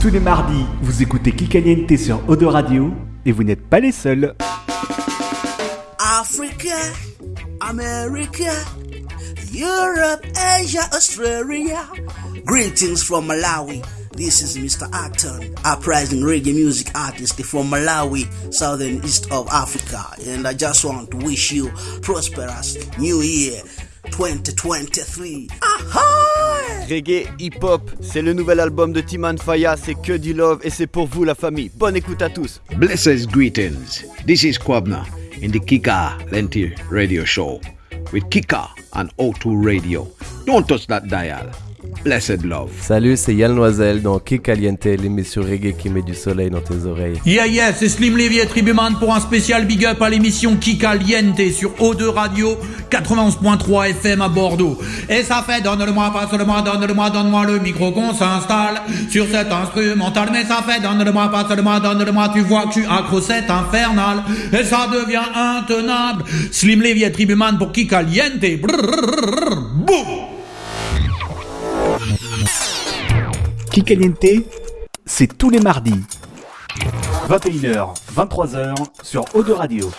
Tous les mardis, vous écoutez Kikaliente sur Odo Radio et vous n'êtes pas les seuls. Africa, America, Europe, Asia, Australia. Greetings from Malawi. This is Mr. Acton, uprising reggae music artist from Malawi, southern east of Africa. And I just want to wish you prosperous New Year 2023. Ahoy! Reggae Hip Hop, c'est le nouvel album de Timan Faya, c'est que du love et c'est pour vous la famille. Bonne écoute à tous. Blessed greetings. This is Kwabna in the Kika Lenti Radio Show with Kika and O2 Radio. Don't touch that dial. Blessed love. Salut, c'est Yann Noisel dans Kick Caliente, l'émission reggae qui met du soleil dans tes oreilles. Yeah yeah, c'est Slim Levy et Tribuman pour un spécial big up à l'émission Kikaliente sur O2 Radio 91.3 FM à Bordeaux. Et ça fait donne-le-moi, passe-le-moi, donne-le-moi, donne-moi le micro qu'on s'installe sur cet instrumental. Mais ça fait donne-le-moi, passe-le-moi, donne-le-moi, tu vois que tu accro c'est infernal. Et ça devient intenable. Slim Levy et Tribuman pour Kikaliente. Brrrr, boum C'est tous les mardis. 21h, 23h sur Odo Radio.